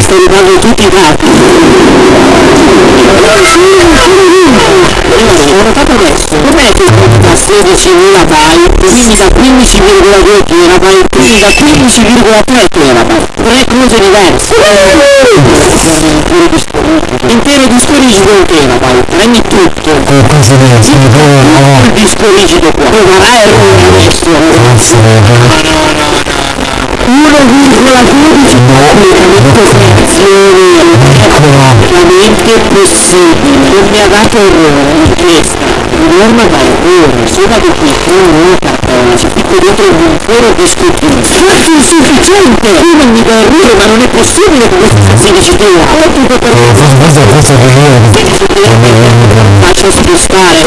stai dando tutti i dati 16.000 byte quindi da 15,2 terabyte quindi da 15,3 terabyte tre cose diverse. Intero disco rigido un terabyte prendi tutto. Il disco rigido qua. Ma errore adesso? 1,12 completamente operazioni veramente possibile. Non mi ha dato errore in testa norma da errore solo che qui non cartone c'è tutto dentro un intero disco fatto insufficiente tu non mi dà errore ma non è possibile che questo sia 16 tua ho tutto per faccio spostare.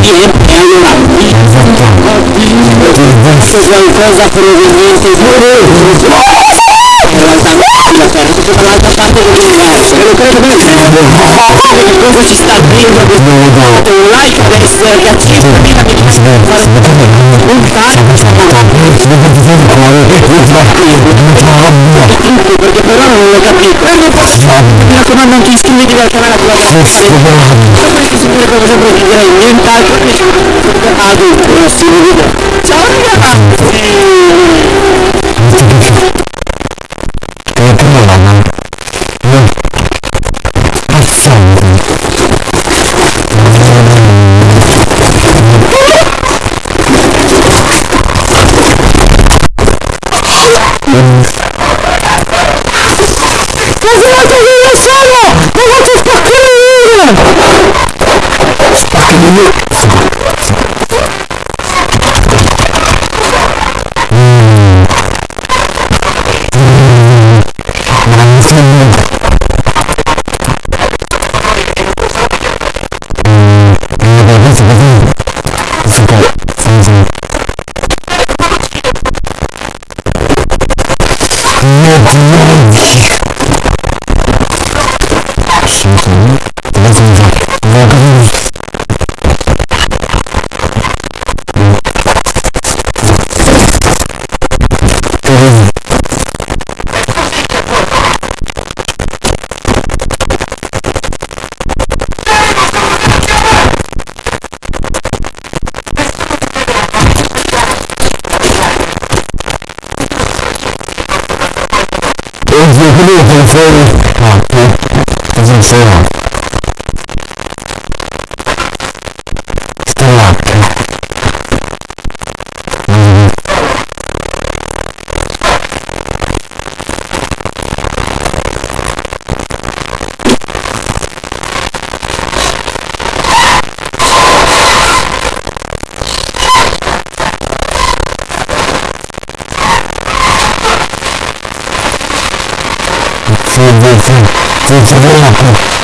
E allora qualcosa proveniente da terra tutto dall'altra parte dell'universo e lo credo bene che cosa ci sta dentro questo un like adesso che a 5.000 milioni fare un tutto perché però non l'ho capito mi raccomando anche iscrivetevi al canale sulla questa signore cosa sempre vi direi nient'altro che ad un prossimo video Mas eu não tô vendo o solo! Eu vou te!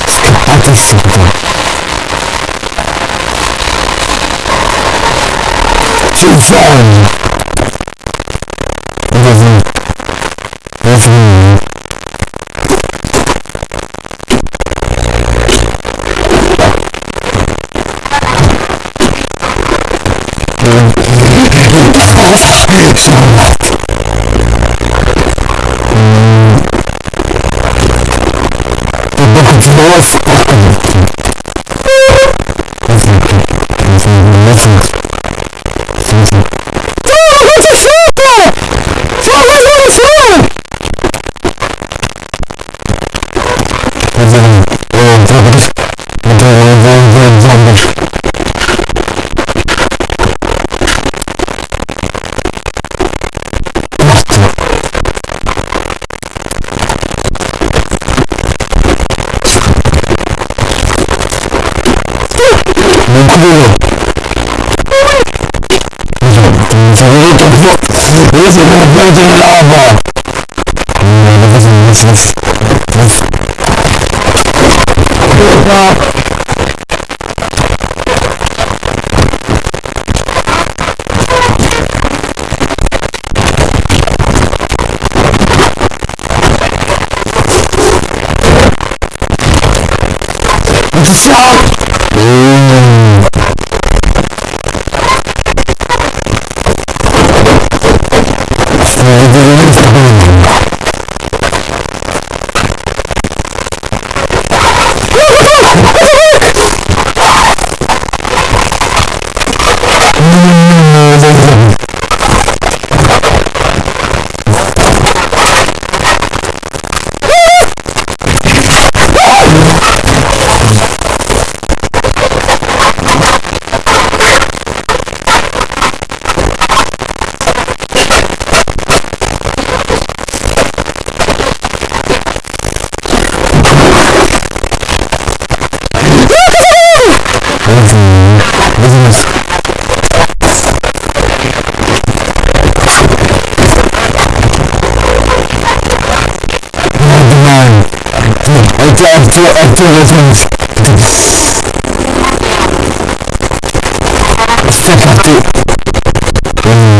Scappate subito ci sei cheio de lava. Não. Tchau! Arthur Resmus. Está parti. What?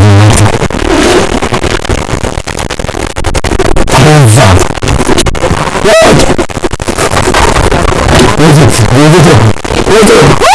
What? What? What? What?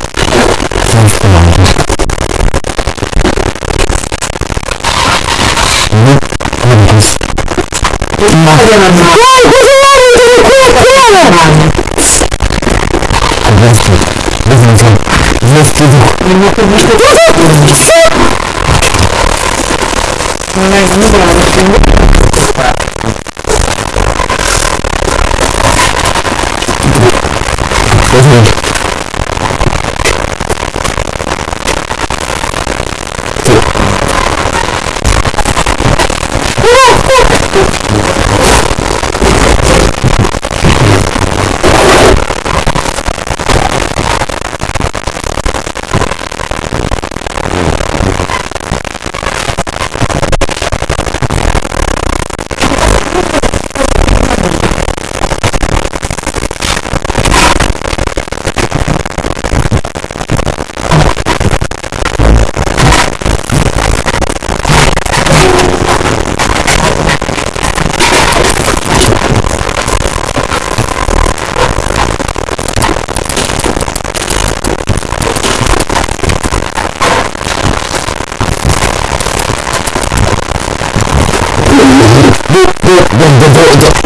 Mas não dá, não tem. đi đi đừng đừng vội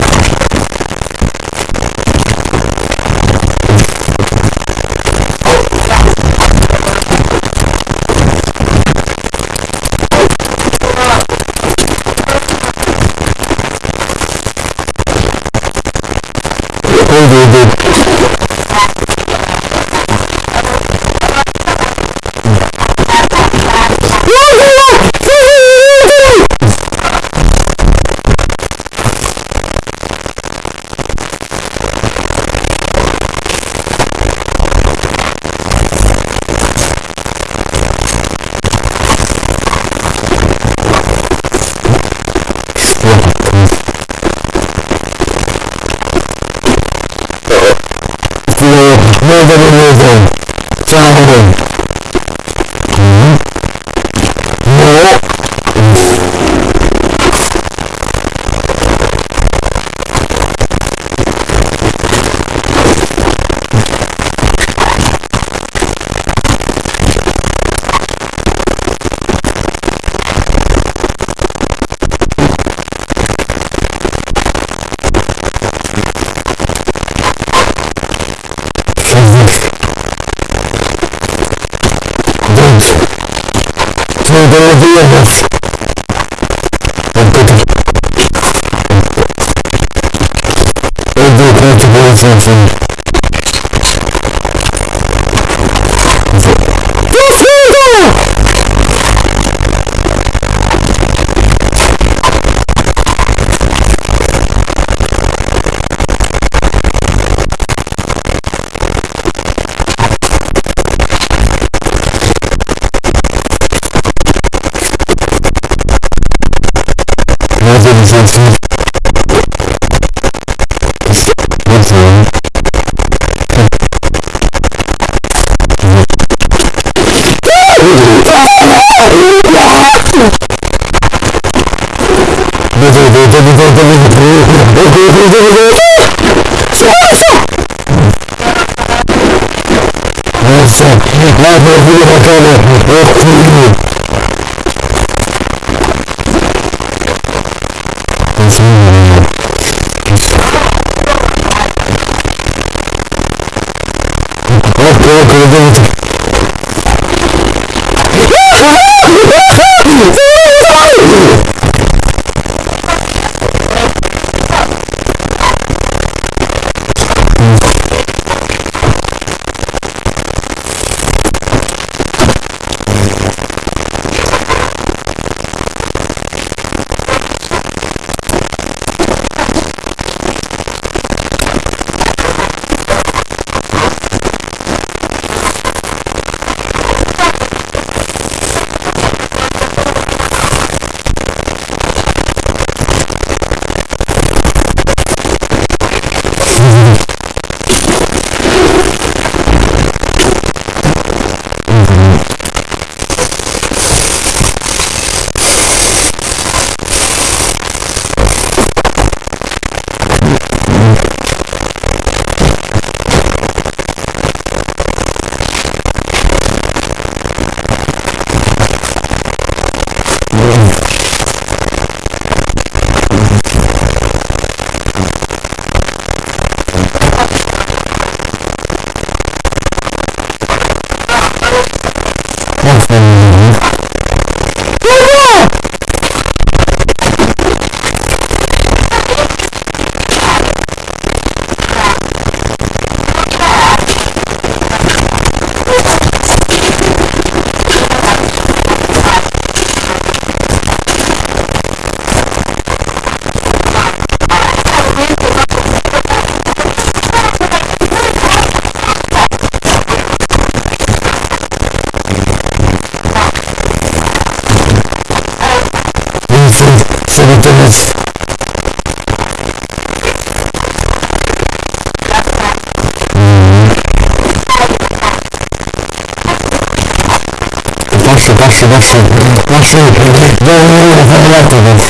لا تأخذ مكانه ويقتل Спасибо. Спасибо. Спасибо.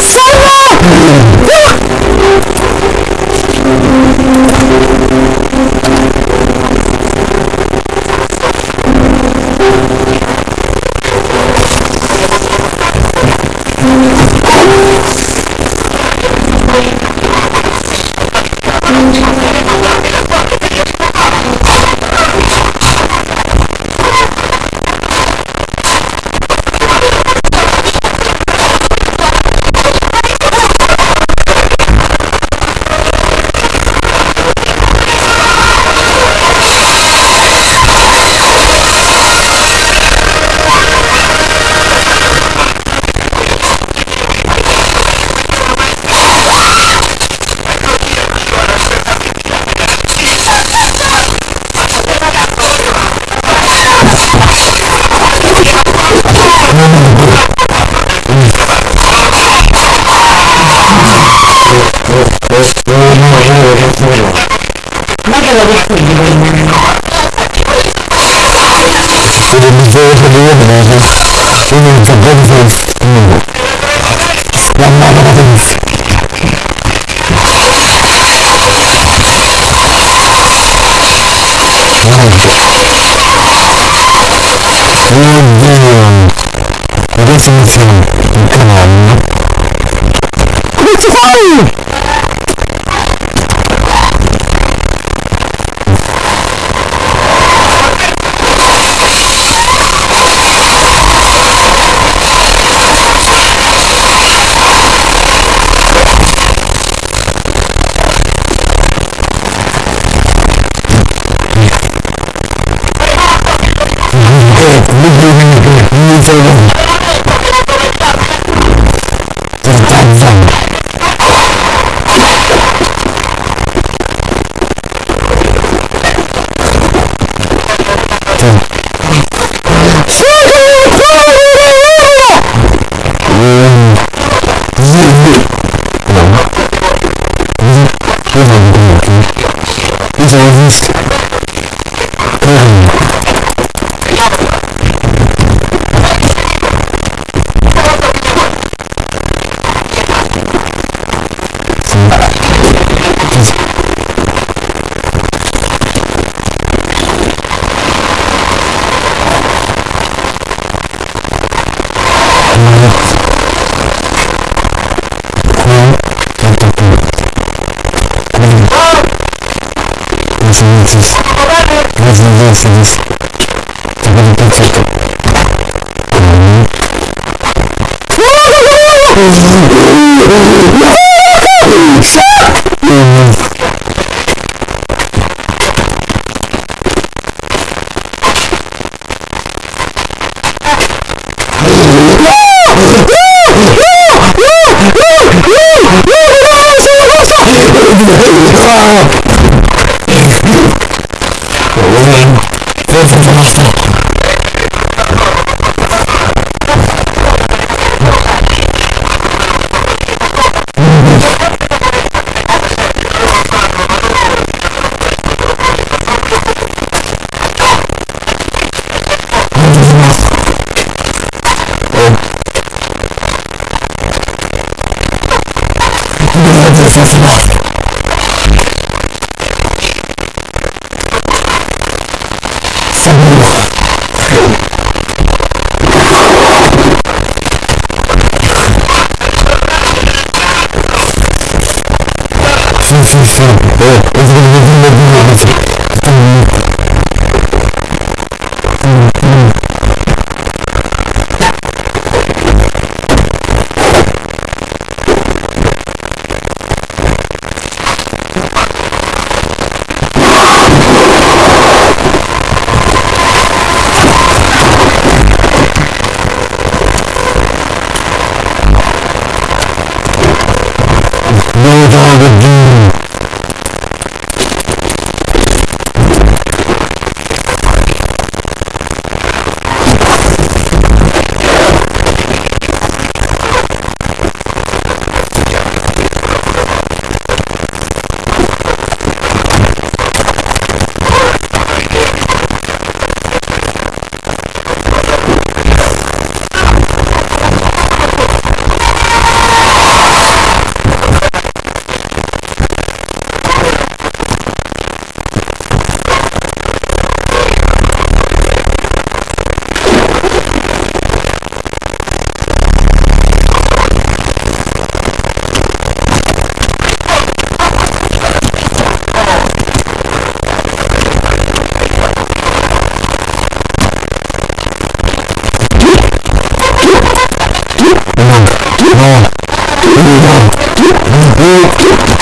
双杀さいました。Oh,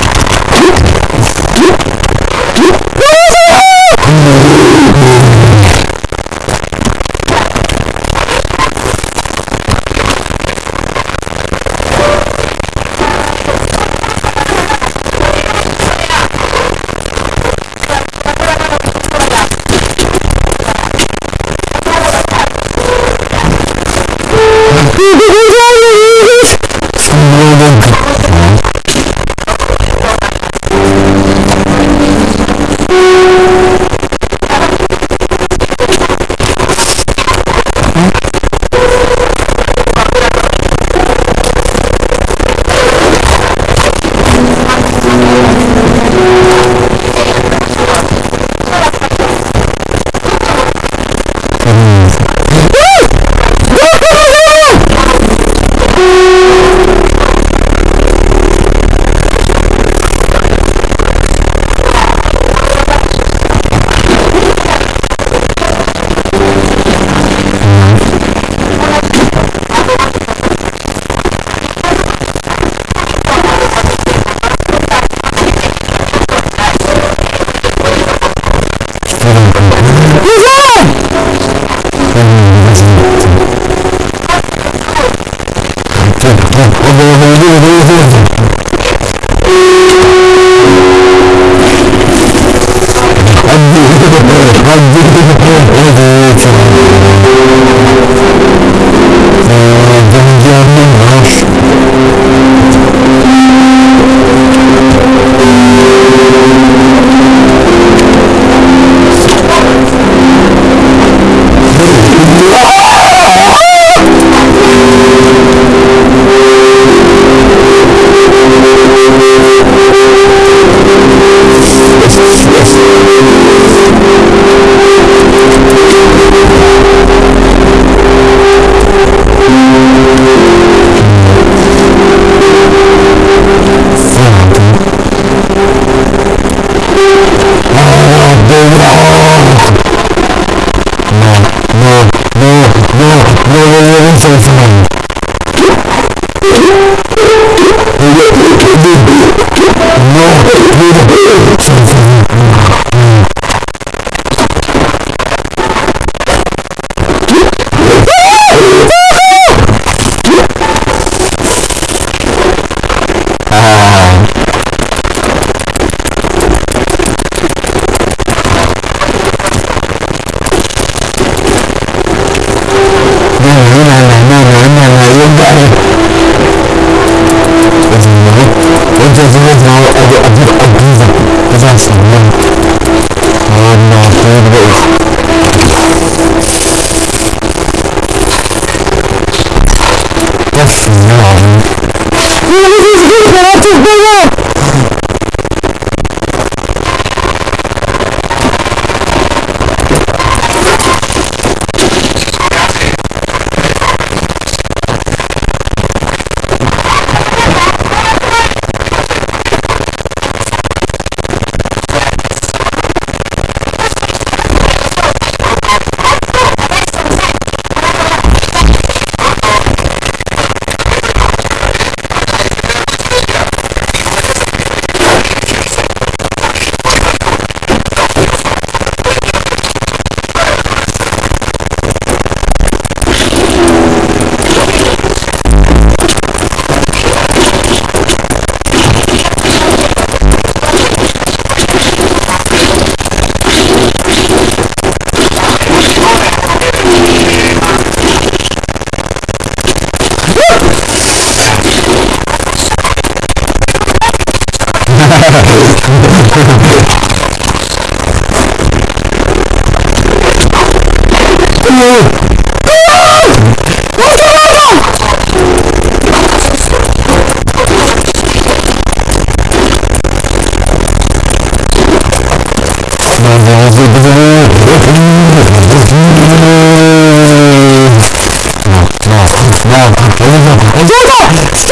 もう、かけるぞ、かぞ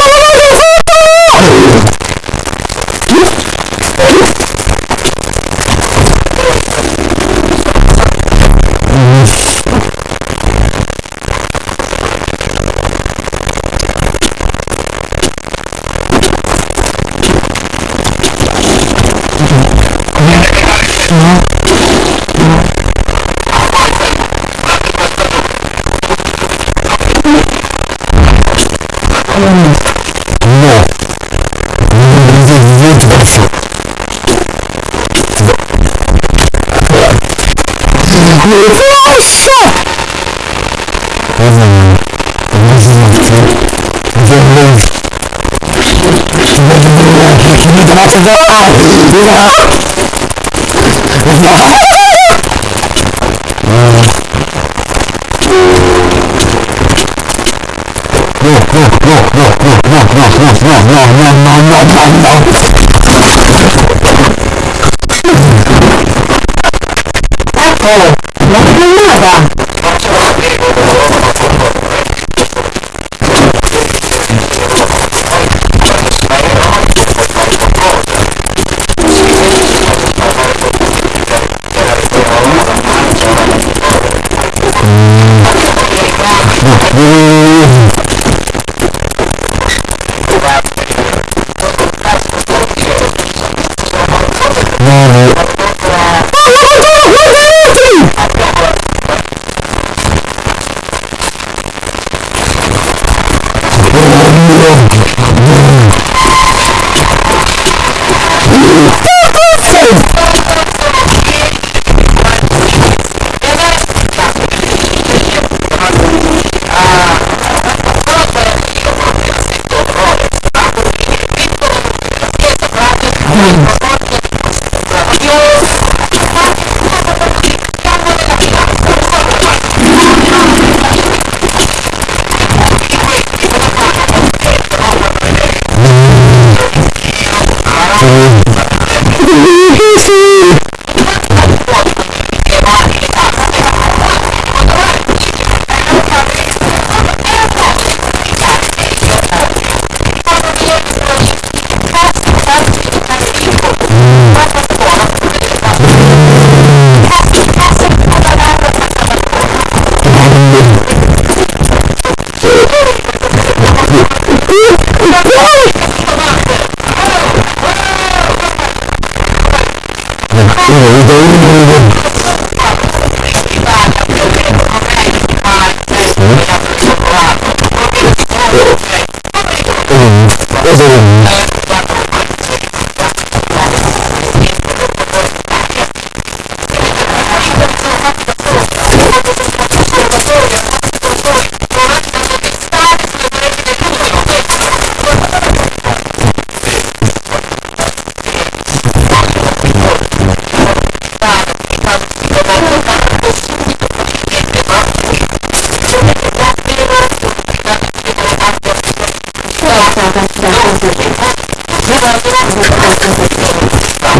ما تتوقع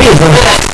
ผิด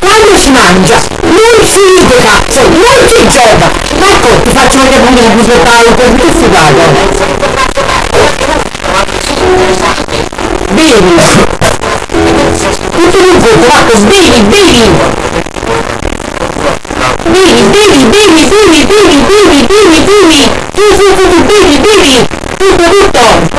Quando si mangia, non si ride cazzo, non si gioca. Marco, ti faccio vedere come il busottaio per che fugato. Bevi. Tutto in un colpo, Marco, bevi, bevi. Bevi, bevi, bevi, bevi, bevi, bevi, baby, sí, sí, sí, sí, baby, baby, sí, producto.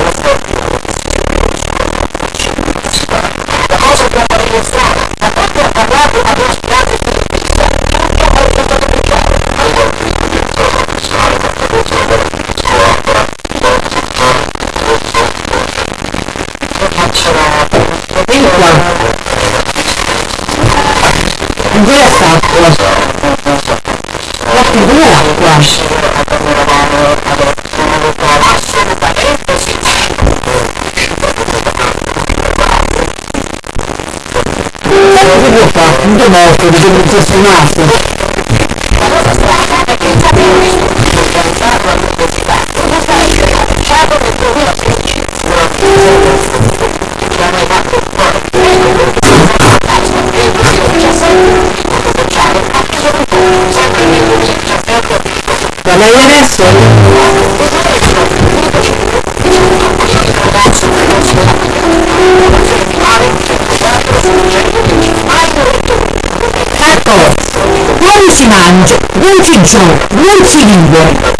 Mangia, non si gioca, non si vive.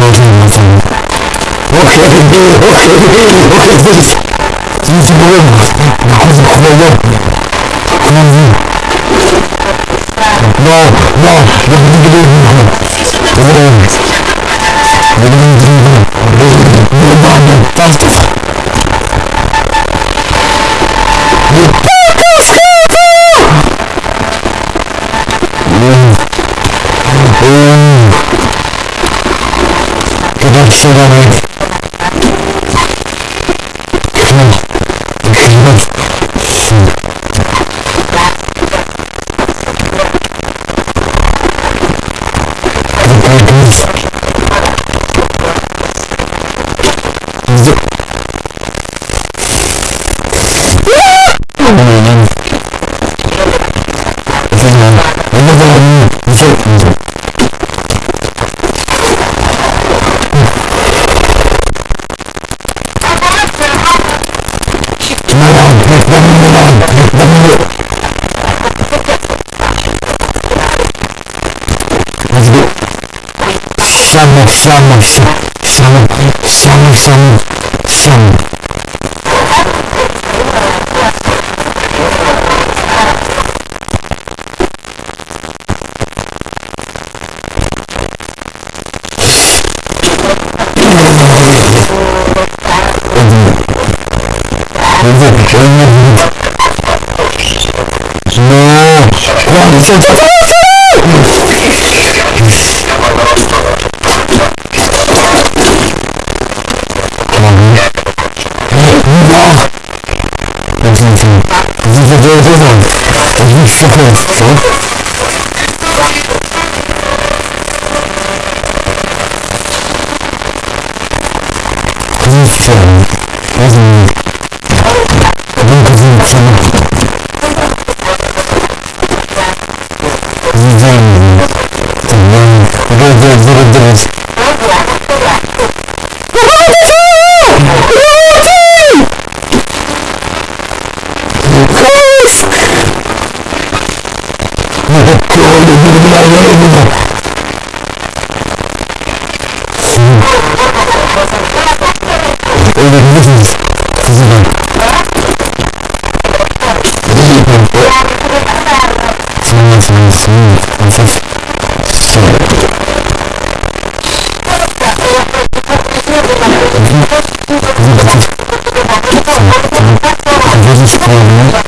موجود مثلا وكبير وكبير وكبير يجب أن نحوز بحضيات 香吗香香吗香香香嗯嗯嗯嗯嗯嗯嗯嗯嗯嗯嗯 Dieses Problem